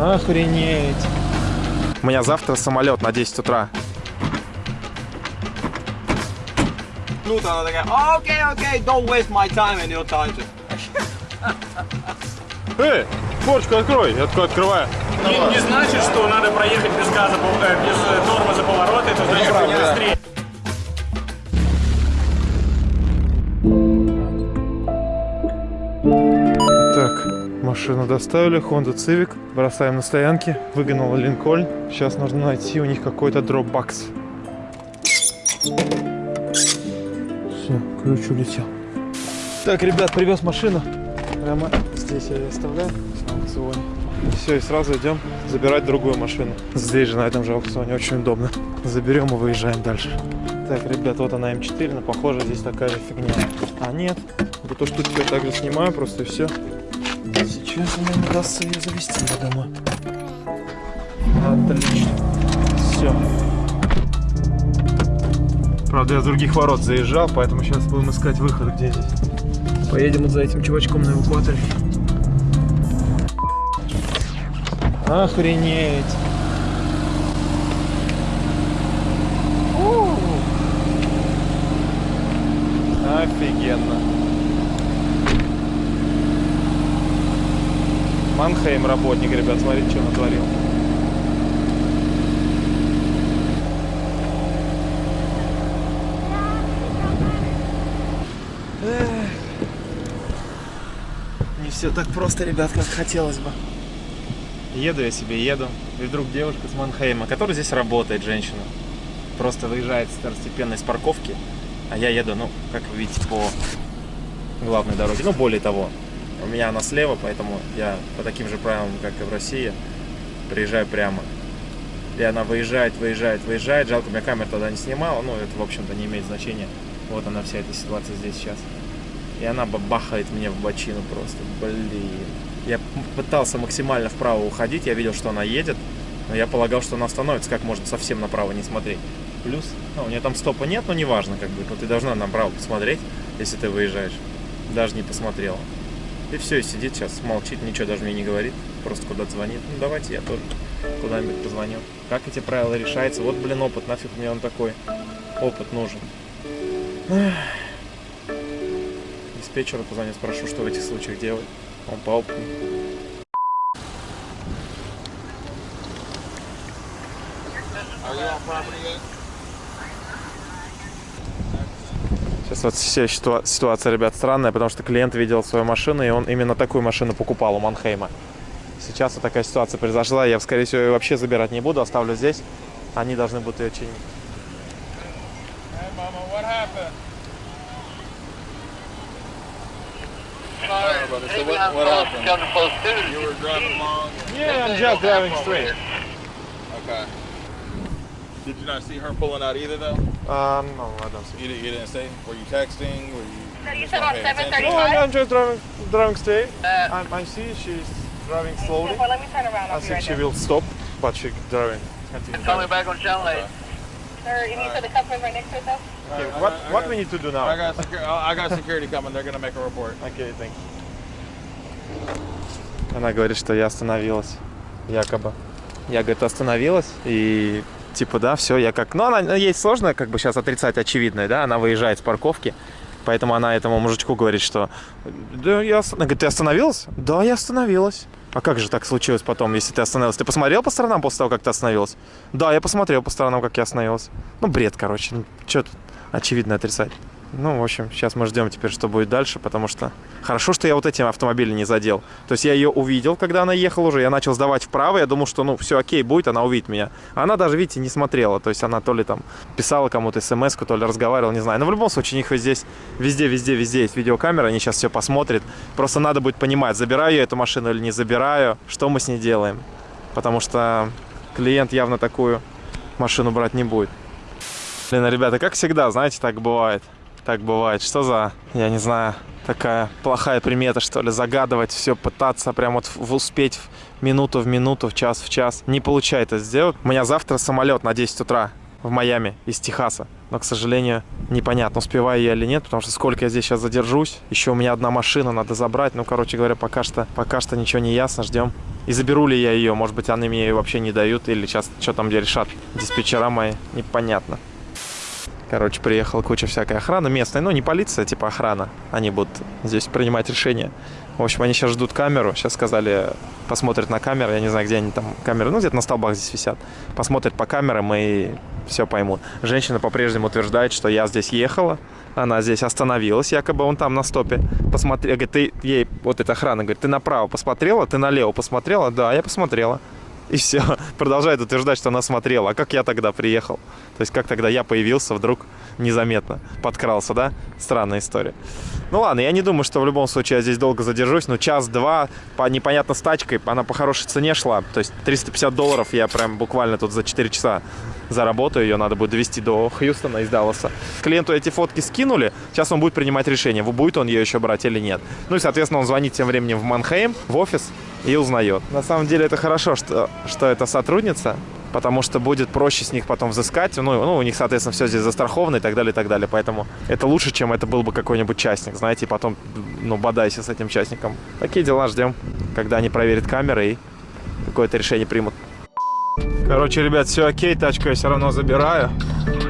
Охренеть. У меня завтра самолет на 10 утра. Тут она такая, окей, окей, don't waste my time and your time. Эй, форчку открой. Я такой открываю. Не, не значит, что надо проехать без газа, э, без тормоза поворота, это значит, что быстрее. Машину доставили, Honda Civic. Бросаем на стоянке. Выгнал Линкольн. Сейчас нужно найти у них какой-то дропбакс. Все, ключ улетел. Так, ребят, привез машину. Прямо здесь я ее оставляю. Все, и сразу идем забирать другую машину. Здесь же, на этом же аукционе, очень удобно. Заберем и выезжаем дальше. Так, ребят, вот она М4, но похоже здесь такая же фигня. А нет, эту штучку я также снимаю просто и все. Сейчас мне не удастся ее завести на домой. Отлично. Все. Правда, я с других ворот заезжал, поэтому сейчас будем искать выход, где здесь. Поедем вот за этим чувачком на эвакуаторе. Охренеть. У. Офигенно. Манхейм работник, ребят, смотрите, что натворил. Эх. Не все так просто, ребят, как хотелось бы. Еду я себе, еду. И вдруг девушка с Манхейма, которая здесь работает, женщина, просто выезжает второстепенно из парковки, а я еду, ну, как вы видите, по главной дороге. Ну, более того, у меня она слева, поэтому я по таким же правилам, как и в России, приезжаю прямо. И она выезжает, выезжает, выезжает. Жалко, у меня камера тогда не снимала, но это, в общем-то, не имеет значения. Вот она вся эта ситуация здесь сейчас. И она бахает мне в бочину просто. Блин. Я пытался максимально вправо уходить, я видел, что она едет, но я полагал, что она остановится, как можно совсем направо не смотреть. Плюс, ну, у нее там стопа нет, но неважно, как бы, но ты должна направо посмотреть, если ты выезжаешь. Даже не посмотрела. И все, и сидит сейчас, молчит, ничего даже мне не говорит, просто куда-то звонит. Ну, давайте я тоже куда-нибудь позвоню. Как эти правила решаются? Вот, блин, опыт, нафиг мне он такой. Опыт нужен. Диспетчеру позвоню, спрошу, что в этих случаях делать. Он по опыту. Сейчас вот вся ситуа- ситуация, ребят, странная, потому что клиент видел свою машину, и он именно такую машину покупал у Манхейма. Сейчас вот такая ситуация произошла, я, скорее всего, ее вообще забирать не буду, оставлю здесь. Они должны будут ее чинить. So what, what happened? You were driving along. Yeah, I'm just driving straight. Okay. Did you not see her pulling out either, though? Uh, no, I don't see. You, didn't- you didn't see? Were you texting? Were you? No, you said attention? 7:30. No, I'm, I'm just driving, driving straight. Uh, I, I see she's driving slowly. Well, let me turn around. I'll I think right she there. will stop, but she driving. Continue Call me driving. back on channel 8. Sir, you need for the customer's right next to us, though? Okay, I what got- I what got- we need to do I now? got, secu- I got security coming. They're gonna make a report. Окей, thank you. Она говорит, что я остановилась, якобы. Я, говорит, остановилась, и типа, да, все, я как... Ну, она, ей сложно как бы сейчас отрицать очевидное, да, она выезжает с парковки, поэтому она этому мужичку говорит, что... Да, я... ос-» Она говорит, ты остановилась? Да, я остановилась. А как же так случилось потом, если ты остановилась? Ты посмотрел по сторонам после того, как ты остановилась? Да, я посмотрел по сторонам, как я остановилась. Ну, бред, короче. Ну, что тут очевидно отрицать? Ну, в общем, сейчас мы ждем теперь, что будет дальше, потому что хорошо, что я вот этим автомобилем не задел. То есть я ее увидел, когда она ехала уже, я начал сдавать вправо, я думал, что, ну, все окей будет, она увидит меня. А она даже, видите, не смотрела, то есть она то ли там писала кому-то смс то ли разговаривала, не знаю. Но в любом случае, у них здесь везде, везде, везде есть видеокамера, они сейчас все посмотрят. Просто надо будет понимать, забираю я эту машину или не забираю, что мы с ней делаем. Потому что клиент явно такую машину брать не будет. Блин, ребята, как всегда, знаете, так бывает. Так бывает. Что за, я не знаю, такая плохая примета, что ли, загадывать, все пытаться прям вот успеть в минуту в минуту, в час в час. Не получается сделать. У меня завтра самолет на 10 утра в Майами из Техаса. Но, к сожалению, непонятно, успеваю я или нет, потому что сколько я здесь сейчас задержусь. Еще у меня одна машина надо забрать. Ну, короче говоря, пока что, пока что ничего не ясно. Ждем И заберу ли я ее, может быть, они мне ее вообще не дают, или сейчас что там решат диспетчера мои, непонятно. Короче, приехала куча всякой охраны местной, ну не полиция, типа охрана. Они будут здесь принимать решения. В общем, они сейчас ждут камеру. Сейчас сказали, посмотрят на камеры. Я не знаю, где они там камеры. Ну, где-то на столбах здесь висят. Посмотрят по камерам и все поймут. Женщина по-прежнему утверждает, что я здесь ехала. Она здесь остановилась, якобы он там на стопе. Посмотри, говорит, ты ей, вот эта охрана, говорит, ты направо посмотрела, ты налево посмотрела? Да, я посмотрела. И все. Продолжает утверждать, что она смотрела. А как я тогда приехал? То есть как тогда я появился вдруг незаметно? Подкрался, да? Странная история. Ну ладно, я не думаю, что в любом случае я здесь долго задержусь. Но час-два, по непонятно с тачкой, она по хорошей цене шла. То есть 350 долларов я прям буквально тут за 4 часа заработаю. Ее надо будет довести до Хьюстона из Далласа. Клиенту эти фотки скинули. Сейчас он будет принимать решение, будет он ее еще брать или нет. Ну и, соответственно, он звонит тем временем в Манхейм, в офис и узнает. На самом деле это хорошо, что, что это сотрудница, потому что будет проще с них потом взыскать. Ну, ну, у них, соответственно, все здесь застраховано и так далее, и так далее. Поэтому это лучше, чем это был бы какой-нибудь частник, знаете, и потом, ну, бодайся с этим частником. Такие дела ждем, когда они проверят камеры и какое-то решение примут. Короче, ребят, все окей, тачку я все равно забираю.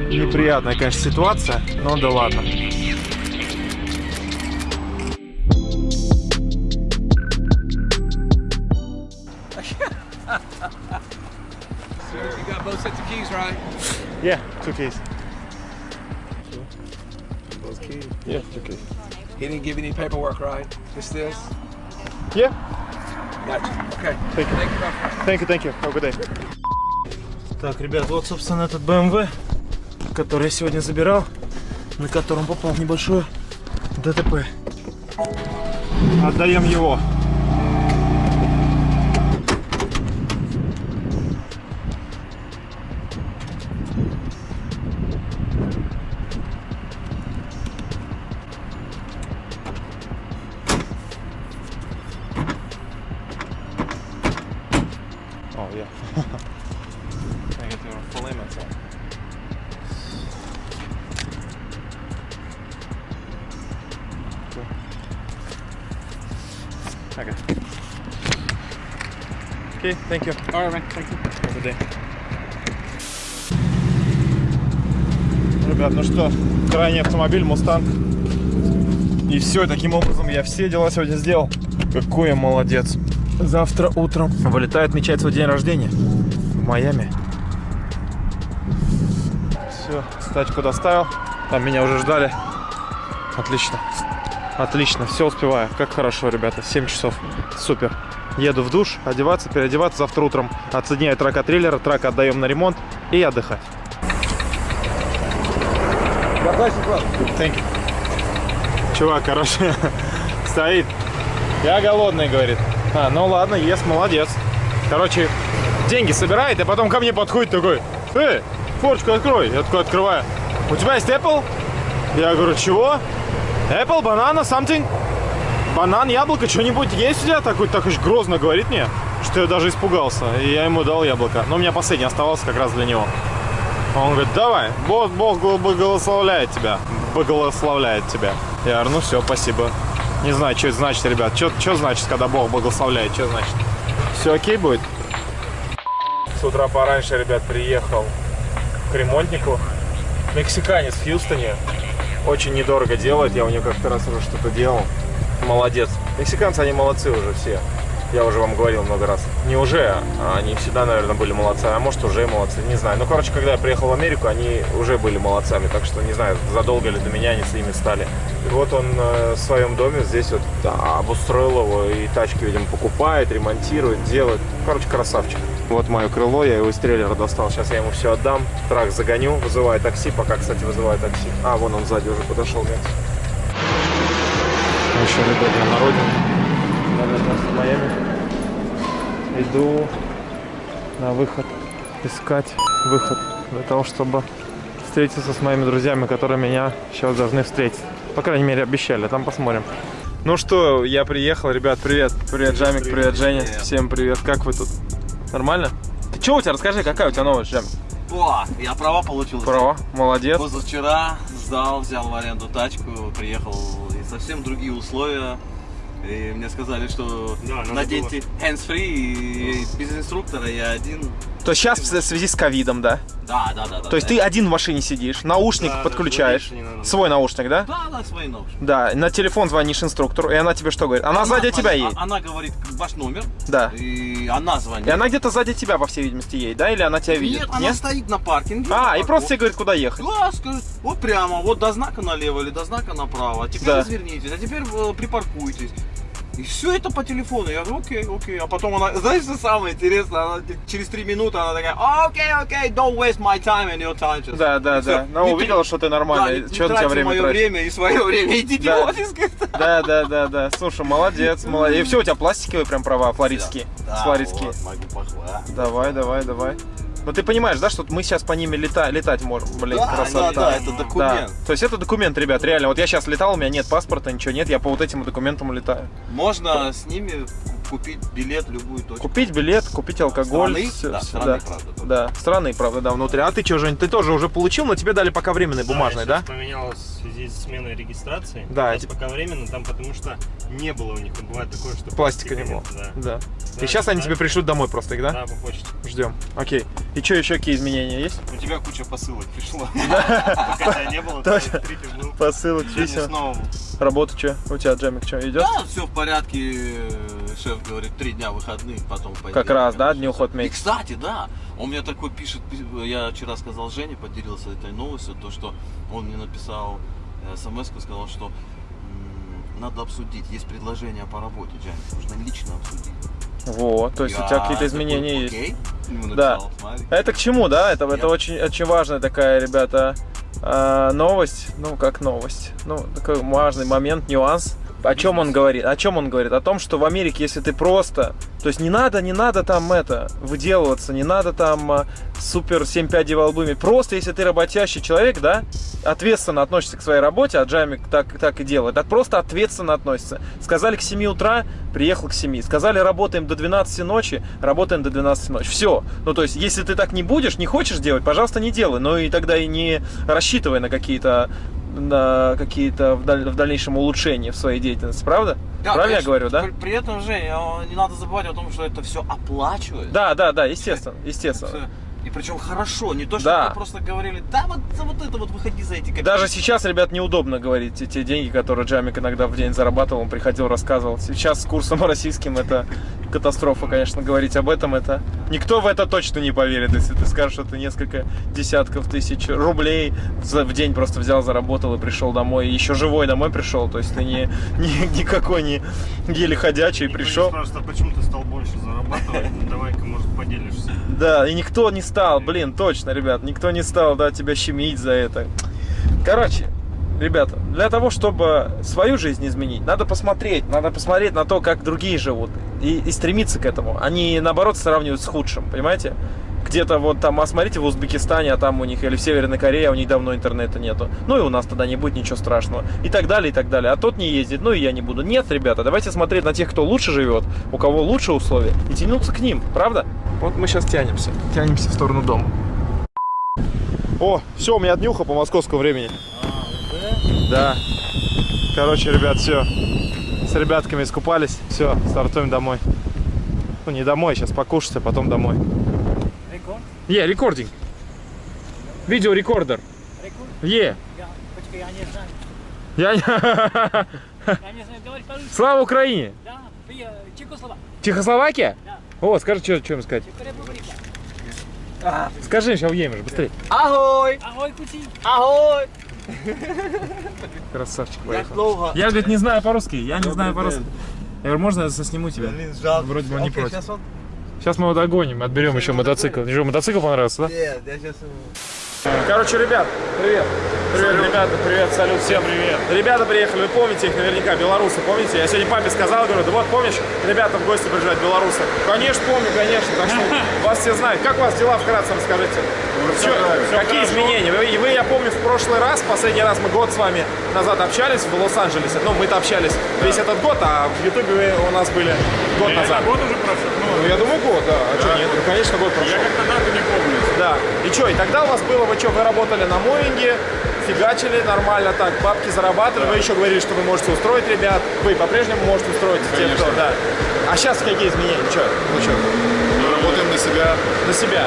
Неприятная, конечно, ситуация, но да ладно. Yeah, two keys. Both keys. Yeah, two keys. He didn't give any paperwork, right? Just this? Yeah, Gotcha. Okay. thank you. Thank you, thank you. Have a good day. Так, ребят, вот, собственно, этот BMW, который я сегодня забирал, на котором попал в небольшое ДТП. Отдаем его. Thank you. All right, man. Thank you. Have a good day. Ребят, ну что, крайний автомобиль, Мустанг. И все, таким образом я все дела сегодня сделал. Какой я молодец. Завтра утром вылетает отмечать свой день рождения в Майами. Все, тачку доставил. Там меня уже ждали. Отлично. Отлично, все успеваю. Как хорошо, ребята. 7 часов. Супер. Еду в душ, одеваться, переодеваться. Завтра утром отсоединяю трак от трейлера, трак отдаем на ремонт и отдыхать. Thank you. Чувак, короче, стоит. Я голодный, говорит. А, ну ладно, ест, молодец. Короче, деньги собирает, и потом ко мне подходит такой. Эй, форчку открой. Я такой открываю. У тебя есть Apple? Я говорю, чего? Apple, банана, something? Банан, яблоко, что-нибудь есть у тебя? Такой, так уж грозно говорит мне, что я даже испугался. И я ему дал яблоко. Но у меня последний оставался как раз для него. Он говорит, давай, Бог, Бог благословляет тебя. Благословляет тебя. Я говорю, ну все, спасибо. Не знаю, что это значит, ребят. Что значит, когда Бог благословляет? Что значит? Все окей будет? С утра пораньше, ребят, приехал к ремонтнику. Мексиканец в Хьюстоне. Очень недорого делает. Я у него как-то раз уже что-то делал. Молодец. Мексиканцы, они молодцы уже все. Я уже вам говорил много раз. Не уже, а они всегда, наверное, были молодцы. А может, уже молодцы, не знаю. Ну, короче, когда я приехал в Америку, они уже были молодцами. Так что, не знаю, задолго ли до меня они с ними стали. И вот он э, в своем доме здесь вот да, обустроил его. И тачки, видимо, покупает, ремонтирует, делает. Короче, красавчик. Вот мое крыло, я его из трейлера достал. Сейчас я ему все отдам. Трак загоню, вызываю такси. Пока, кстати, вызываю такси. А, вон он сзади уже подошел, нет. Еще, ребят, я на родине. Наверное, в Майами. Иду на выход, искать выход для того, чтобы встретиться с моими друзьями, которые меня сейчас должны встретить. По крайней мере, обещали, там посмотрим. Ну что, я приехал, ребят, привет. Привет, Джамик, привет, Женя. Всем привет, как вы тут? Нормально? Ты что у тебя, расскажи, какая у тебя новость, Джамик? О, я права получил. Право, молодец. Позавчера сдал, взял в аренду тачку, приехал совсем другие условия. И мне сказали, что Да, наденьте hands-free и без инструктора я один. То есть сейчас в связи с ковидом, да? Да, да, да. да То есть да. ты один в машине сидишь, наушник Да, да, подключаешь, не надо. свой наушник, да? Да, да, свои наушники. Да, на телефон звонишь инструктору, и она тебе что говорит? Она, сзади звонит- тебя едет. а- Она говорит ваш номер. Да. И она звонит. И она где-то сзади тебя, по всей видимости, едет, да? Или она тебя видит? Нет, она стоит на паркинге. А, на и просто тебе говорит, куда ехать. Да, скажет, вот прямо, вот до знака налево или до знака направо. А теперь Да. развернитесь, а теперь э, припаркуйтесь. И все это по телефону. Я говорю, окей, окей. А потом она, знаешь, что самое интересное? Она через три минуты она такая, окей, окей, don't waste my time and your time. just». Да, да, И всё. да. Но Не увидела, что ты Да, нормальный. не что на тебя время мое тратишь? время и свое время. Идите Да. в офис. Да, да, да, да. Слушай, молодец, молодец. И все, у тебя пластиковые прям права, флоридские. Да, Флоридские. вот, могу похвалить. Давай, давай, давай. Ну ты понимаешь, да, что мы сейчас по ними лета- летать можем, блин, Да, красота. да, да, это Да. документ. То есть это документ, ребят, реально. Вот я сейчас летал, у меня нет паспорта, ничего нет, я по вот этим документам летаю. Можно с ними купить билет любую точку. Купить билет, купить алкоголь. Страны? всё- Да, всё, страны, да. правда, только. Да, страны, правда, да, внутри. А ты что, Жень, ты тоже уже получил, но тебе дали пока временный бумажный, да? сейчас поменялось в связи с сменой регистрации. Да, Сейчас эти- пока временно, там потому что не было у них. Бывает такое, что Пластика не было. нет, Да. Да. Да, И сейчас они да. тебе пришлют домой просто их, да? Да, по почте. Ждем. Окей. И что еще какие изменения есть? У тебя куча посылок пришла. Пока тебя не было, был. Посылок, писем. снова. Работа что? У тебя, Джемик, что, идет? Да, все в порядке. Шеф говорит, три дня выходных, потом пойдем. Как раз, да, короче, дню всё. ход И, месяц. кстати, да, он мне такой пишет, пи- я вчера сказал Жене, поделился этой новостью, то, что он мне написал смс сказал, что надо обсудить, есть предложение по работе, Джан, нужно лично обсудить. Вот, то есть у Я тебя какие-то такой, изменения есть. «Окей». Ему Да. написал, смотри. Это к чему, да? Это, это очень, очень важная такая, ребята, а, новость. Ну, как новость. Ну, такой важный момент, нюанс. О чем он говорит? О чем он говорит? О том, что в Америке, если ты просто... То есть не надо, не надо там это, выделываться, не надо там а, супер 7 пядей во лбу. Просто если ты работящий человек, да, ответственно относишься к своей работе, а Джамик так, так и делает, так просто ответственно относится. Сказали к 7 утра, приехал к 7. Сказали, работаем до 12 ночи, работаем до 12 ночи. Все. Ну, то есть, если ты так не будешь, не хочешь делать, пожалуйста, не делай. Но и тогда и не рассчитывай на какие-то на какие-то в, даль- в дальнейшем улучшения в своей деятельности, правда? Да, Правильно я конечно. говорю, да? При, при этом, Жень, а, не надо забывать о том, что это все оплачивается. Да, да, да, естественно, естественно. И причем хорошо, не то, что Да. просто говорили, да, вот, за вот это вот выходи за эти копейки. Даже сейчас, ребят, неудобно говорить те, те деньги, которые Джамик иногда в день зарабатывал, он приходил, рассказывал. Сейчас с курсом российским это катастрофа, конечно, говорить об этом это... Никто в это точно не поверит, если ты скажешь, что ты несколько десятков тысяч рублей за- в день просто взял, заработал и пришел домой. И еще живой домой пришел, то есть ты не, не- никакой не еле ходячий Никто не пришел. спрашивает, а почему ты стал больше зарабатывать? Ну, Давай-ка, может, поделишься. Да, и никто не стал, блин, точно, ребят, никто не стал, да, тебя щемить за это. Короче, ребята, для того, чтобы свою жизнь изменить, надо посмотреть, надо посмотреть на то, как другие живут, и, и стремиться к этому, а не, наоборот, сравнивать с худшим, понимаете? Где-то вот там, а смотрите в Узбекистане, а там у них, или в Северной Корее, а у них давно интернета нету. Ну и у нас тогда не будет ничего страшного. И так далее, и так далее. А тот не ездит, ну и я не буду. Нет, ребята, давайте смотреть на тех, кто лучше живет, у кого лучше условия, и тянуться к ним, правда? Вот мы сейчас тянемся. Тянемся в сторону дома. О, все, у меня днюха по московскому времени. Да. Короче, ребят, все. С ребятками искупались. Все, стартуем домой. Ну, не домой, сейчас покушать, а потом домой. Record? Yeah, recording. Video recorder. Record? Yeah. Я, не знаю. Я... не- Я не знаю, говорить по-русски. Слава Украине! Да. Чехословакия? Да. О, скажи, что, что им сказать. Чехословакия. Скажи, сейчас уедем же, быстрее. Агой! Агой, кути. Агой! Красавчик поехал. Я, говорит, не знаю по-русски. Я не знаю по-русски. Я говорю, можно я засниму тебя? Блин, жалко. Вроде бы не против. Сейчас мы его догоним, отберем еще мотоцикл. Что, мотоцикл понравился, да? Нет, я сейчас... Короче, ребят, привет. Привет, ребята, привет, салют, всем привет. Ребята приехали, вы помните их наверняка, белорусы, помните? Я сегодня папе сказал, говорю, да вот помнишь, ребята в гости приезжают, белорусы. Конечно, помню, конечно, так что вас все знают. Как у вас дела вкратце расскажите? Чё- какие изменения? Вы, вы, я помню, в прошлый раз, последний раз мы год с вами назад общались в Лос-Анджелесе. Ну, мы-то общались весь этот год, а в Ютубе вы у нас были год назад. год уже прошел. Ну, я думаю, год, да. А что, нет? Ну, конечно, год прошел. Я как-то дату не помню. Да. И что, и тогда у вас было, вы что, вы работали на Моинге, фигачили нормально так, бабки зарабатывали. Вы еще говорили, что вы можете устроить ребят. Вы по-прежнему можете устроить те, кто, да. А сейчас какие изменения? Че? Ну что? Работаем на себя. На себя.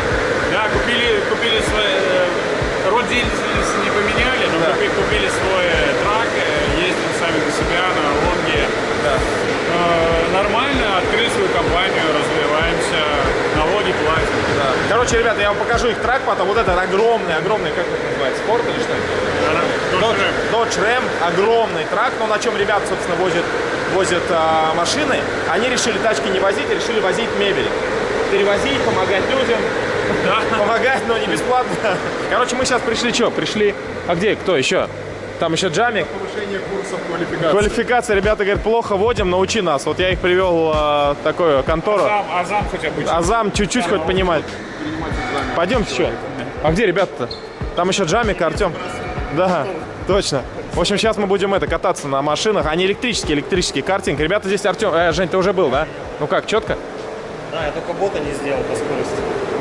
Да, купили, купили свой... э, Род деятельности не поменяли, но Да. купи- купили свой э, трак, э, ездим сами на себя, на Лонге. Да. Э, Нормально, открыли свою компанию, развиваемся, налоги платим. Да. Короче, ребята, я вам покажу их трак потом. Вот этот огромный, огромный, как это называется, спорт или что? Dodge Ram, огромный трак, но на чем ребята, собственно, возят, возят а, машины. Они решили тачки не возить, а решили возить мебель. Перевозить, помогать людям. Помогать, но не бесплатно. Короче, мы сейчас пришли, что? Пришли... А где? Кто еще? Там еще Джамик. Повышение курсов квалификации. Квалификация, ребята говорят, плохо водим, научи нас. Вот я их привел в такую контору. Азам, Азам хотя бы. Азам чуть-чуть хоть понимать. Пойдемте, что? А где ребята-то? Там еще Джамик, Артем. Да, точно. В общем, сейчас мы будем это кататься на машинах. Они электрические, электрический картинг. Ребята, здесь Артем. Э, Жень, ты уже был, да? Ну как, четко? Да, я только бота не сделал по скорости.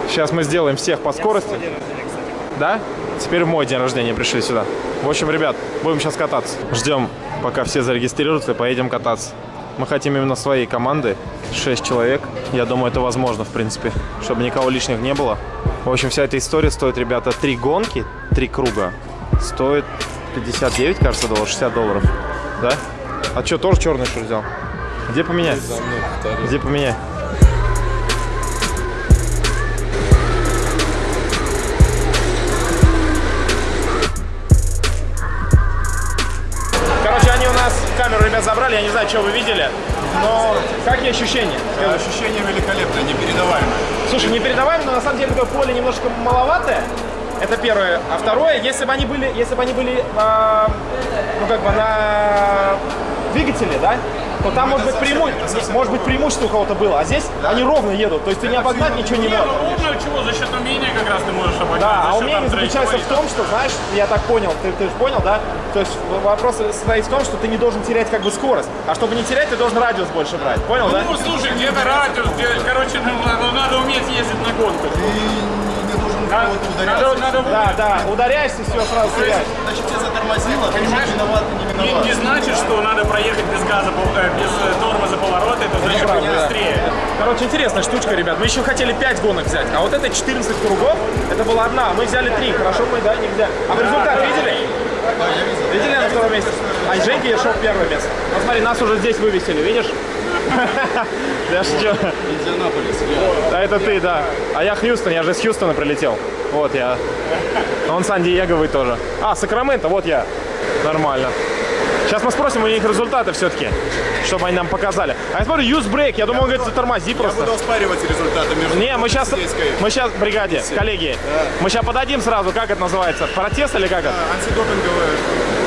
Сейчас мы сделаем всех по скорости. День рождения, кстати. Да? Теперь в мой день рождения пришли сюда. В общем, ребят, будем сейчас кататься. Ждем, пока все зарегистрируются, поедем кататься. Мы хотим именно своей команды. 6 человек. Я думаю, это возможно, в принципе, чтобы никого лишних не было. В общем, вся эта история стоит, ребята, три гонки, три круга. Стоит 59, кажется, долларов, 60 долларов. Да? А что, тоже черный что взял? Где поменять? Где поменять? Камеру, ребят, забрали, я не знаю, что вы видели, но какие ощущения? Скажи. Ощущение великолепное, непередаваемое. Слушай, не передаваем, но на самом деле такое поле немножко маловатое. Это первое. А второе, если бы они были, если бы они были, а, ну как бы на двигателе, да, то там может быть, преиму... может быть преимущество у кого-то было, а здесь они ровно едут, то есть ты не обогнать ничего не можешь. ну ровно чего, за счет умения как раз ты можешь обойти. Да, а умение заключается в том, что, знаешь, я так понял, ты, ты же понял, да? То есть вопрос состоит в том, что ты не должен терять как бы скорость, а чтобы не терять, ты должен радиус больше брать, понял, да? Ну, слушай, где-то радиус, где, короче, ну, надо, надо уметь ездить на гонку. Не должен Надо, ударяться. надо, надо Да, да, ударяешься, все, сразу теряешь. Значит, тебя затормозило, ты Понимаешь? Не не, значит, что надо проехать без газа, э, без э, тормоза поворота, это значит да. быстрее. Короче, интересная штучка, ребят. Мы еще хотели 5 гонок взять, а вот это 14 кругов, это была одна. Мы взяли 3. Хорошо, мы, да, не взяли. А вы результат видели? Видели на втором месте? А Женька я шел первое место. Вот смотри, нас уже здесь вывесили, видишь? Я шучу. Индианаполис. Да, это ты, да. А я Хьюстон, я же с Хьюстона прилетел. Вот я. Он Сан-Диеговый тоже. А, Сакраменто, вот я. Нормально. Сейчас мы спросим у них результаты все-таки, чтобы они нам показали. А я смотрю, use break. Я думал, он говорит, затормози Я просто. буду оспаривать результаты между Не, мы сейчас, мы сейчас, бригаде, коллеги, мы сейчас подадим сразу, как это называется, протест или как это? Антидопинговые.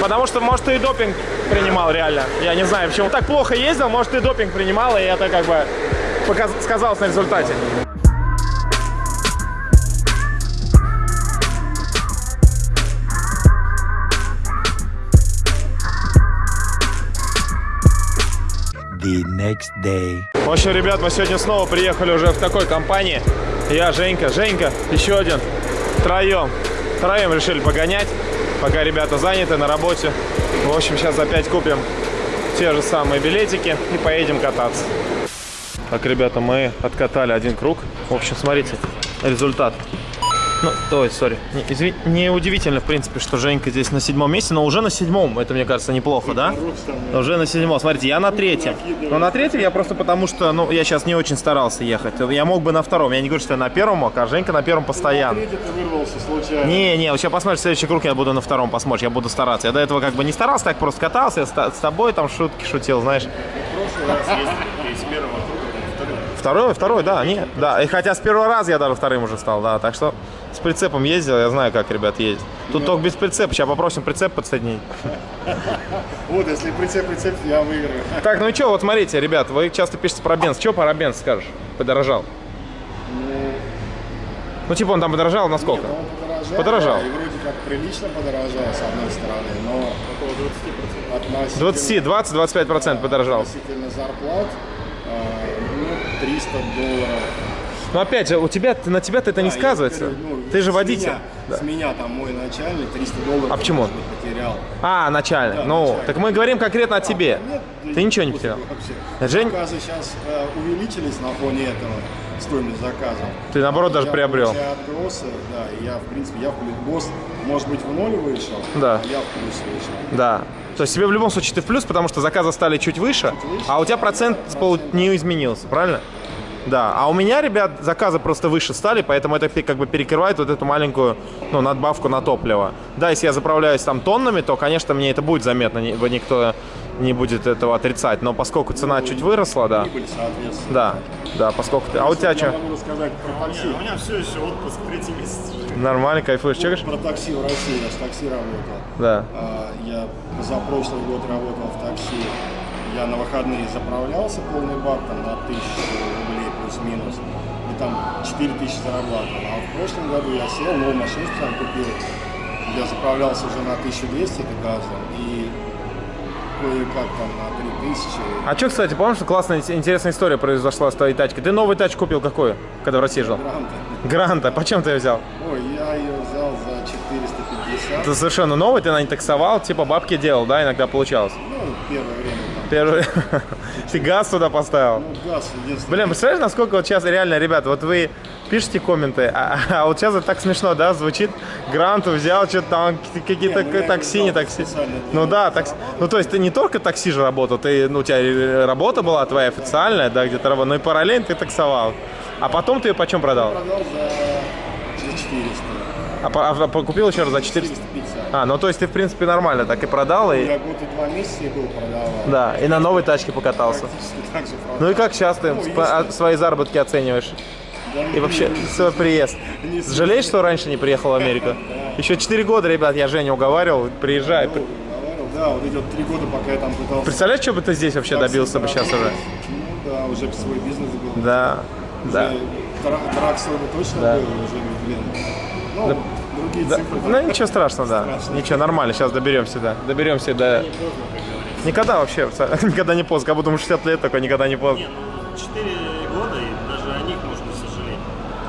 Потому что, может, ты и допинг принимал реально. Я не знаю, почему. Так плохо ездил, может, ты допинг принимал, и это как бы показ- сказалось на результате. The next day. В общем, ребят, мы сегодня снова приехали уже в такой компании. Я, Женька, Женька, еще один. Троем. Троем решили погонять, пока ребята заняты на работе. В общем, сейчас опять купим те же самые билетики и поедем кататься. Так, ребята, мы откатали один круг. В общем, смотрите, результат. Ну, ой, сори. Не, изви- не удивительно, в принципе, что Женька здесь на седьмом месте, но уже на седьмом. Это, мне кажется, неплохо, да? Уже на седьмом. Смотрите, я на третьем. Но на третьем я просто потому что, ну, я сейчас не очень старался ехать. Я мог бы на втором. Я не говорю, что я на первом мог, а Женька на первом постоянно. Не, не, вот сейчас посмотришь, следующий круг я буду на втором посмотришь, я буду стараться. Я до этого как бы не старался, так просто катался, я с тобой там шутки шутил, знаешь. Второй, второй, да, не, да. И хотя с первого раза я даже вторым уже стал, да. Так что с прицепом ездил, я знаю, как ребят ездят. Тут только без прицепа. Сейчас попросим прицеп подсоединить. Вот, если прицеп, прицеп, я выиграю. Так, ну и что, вот смотрите, ребят, вы часто пишете про бенз. Что про бенз скажешь? Подорожал. Ну, типа он там подорожал на сколько? Он подорожал. Подорожал. да, и вроде как прилично подорожал, с одной стороны, но около 20%. 20-25% подорожал. Относительно зарплат, а, ну, 300 долларов Но опять же, у тебя, на тебя-то это не Да, я сказывается. говорю, ну, Ты же с водитель. меня- Да. С меня там мой начальник 300 долларов. А почему? потерял. А, начальник. Да, ну, начальник. так мы говорим конкретно о тебе. Нет, да Ты ничего не потерял. вообще. Жень- Заказы сейчас э, увеличились на фоне этого, стоимость заказа. Ты, наоборот, даже я приобрел. отбросы, да, я, в принципе, я в плюс. Может быть, в ноль вышел, Да. а я в плюс вышел. Да. То есть тебе в любом случае ты в плюс, потому что заказы стали чуть выше, а у тебя процент пол- не изменился, правильно? Да, а у меня, ребят, заказы просто выше стали, поэтому это как бы перекрывает вот эту маленькую, ну, надбавку на топливо. Да, если я заправляюсь там тоннами, то, конечно, мне это будет заметно, ни- никто не будет этого отрицать, но поскольку цена чуть выросла, да, да, да, поскольку ты... А у тебя Я что? могу рассказать про такси. У меня все еще отпуск третий месяц. Нормально, кайфуешь, чекаешь? Про такси в России, я с такси работал. Да. А, Я за прошлый год работал в такси. Я на выходные заправлялся полный бак там на тысячу плюс-минус. И там 4 тысячи зарабатывал. А в прошлом году я сел, новую машину там купил. Я заправлялся уже на 1200 это газом. И кое-как там на 3000. А что, кстати, помнишь, классная интересная история произошла с твоей тачкой? Ты новую тачку купил какую, когда в России жил? Гранта. Гранта. Почем ты ее взял? Ой, я ее 450. Ты совершенно новый, ты на ней таксовал, типа бабки делал, да, иногда получалось? Ну, первое время там. Первый... Ты газ туда поставил? Ну, газ единственное. Блин, представляешь, насколько вот сейчас реально, ребят, вот вы пишете комменты, а, а вот сейчас это так смешно, да, звучит, гранту взял, что-то там какие-то ну, я такси, не такси. Ну да, такси. Ну то есть ты не только такси же работал, ты, ну у тебя э, работа была твоя официальная, да, где-то работал, но и параллельно ты таксовал. А потом ты ее почем продал? Продал за, за 400. А, а по- купил еще раз за 400? 450. А, ну то есть ты, в принципе, нормально так и продал, и... Я год и два месяца и был продавал. Да, и на новой тачке покатался. Так же продал. Ну и как сейчас ты Ну, если- а, свои заработки оцениваешь? Да, И вообще свой приезд. Не Жалеешь, что раньше не приехал в Америку? Еще 4 года, ребят, я Женю уговаривал, приезжай. Ну, Да, вот вот три года, пока я там пытался... Представляешь, что бы ты здесь вообще добился бы сейчас уже? Ну да, уже свой бизнес был. Да, да. Дра- Драк свой бы точно Да. был, уже, блин. Ну, другие Да, цифры. Ну ничего страшного, да. Страшно. Ничего, нормально, сейчас доберемся, да. Доберемся до... Никогда вообще, никогда не поздно. Как будто ему 60 лет, такой никогда не поздно. Не, ну 4 года, и даже о них можно сожалеть.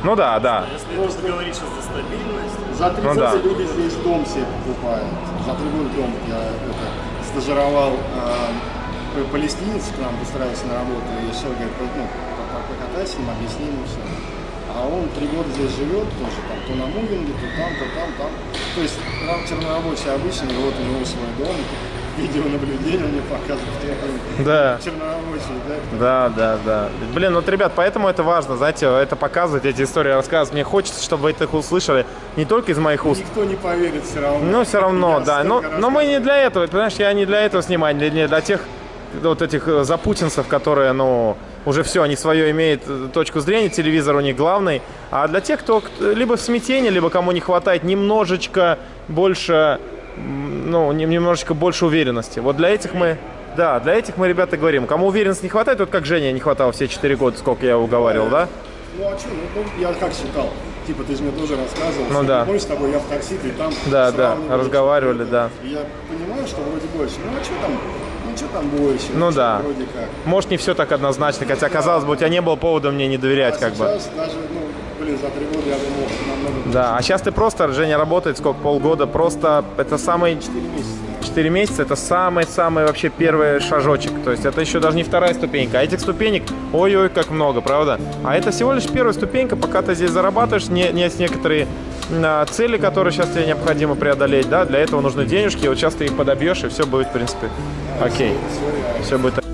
Ну да, да. Если просто говорить сейчас за стабильность, За 30 Ну да. люди здесь дом себе покупают. За три года дом. Я это, стажировал э, палестинец к нам устраивался на работу. И все, говорит, ну, по- по- покатайся, объясни ему все. А он три года здесь живет тоже, там, то на мувинге, то там, то там, там. То есть раб чернорабочий обычный, вот у него свой дом, видеонаблюдение мне показывает, что он Да. чернорабочий, да, Да, да, да. Блин, вот, ребят, поэтому это важно, знаете, это показывать, эти истории рассказывать. Мне хочется, чтобы вы их услышали не только из моих уст, Никто не поверит все равно. Ну, все равно, Я да. Но, но мы не для этого, понимаешь, я не для этого снимаю, не для тех вот этих э, запутинцев, которые, ну, уже все, они свое имеют э, точку зрения, телевизор у них главный, а для тех, кто либо в смятении, либо кому не хватает немножечко больше, ну, нем- немножечко больше уверенности. Вот для этих мы, да, для этих мы, ребята, говорим. Кому уверенности не хватает, вот как Женя не хватало все 4 года, сколько я уговаривал, да? Ну а что, ну, ну, я как считал, типа ты же мне тоже рассказывал, Ну да. помнишь, с тобой я в такси, ты там Да, да, разговаривали, да. И я понимаю, что вроде больше, ну а что там, что там больше, Ну да. вроде как. Может, не все так однозначно, хотя, казалось бы, у тебя не было повода мне не доверять, а как бы. даже, ну, блин, за три года я думал, намного Да, а сейчас ты просто, Женя работает сколько, полгода, просто это самый, 4 месяца. 4 месяца, это самый-самый вообще первый шажочек. То есть это еще даже не вторая ступенька. А этих ступенек, ой-ой, как много, правда? А это всего лишь первая ступенька, пока ты здесь зарабатываешь, не, не некоторые цели, которые сейчас тебе необходимо преодолеть, да, для этого нужны денежки, вот сейчас ты их подобьешь, и все будет, в принципе, окей. Все будет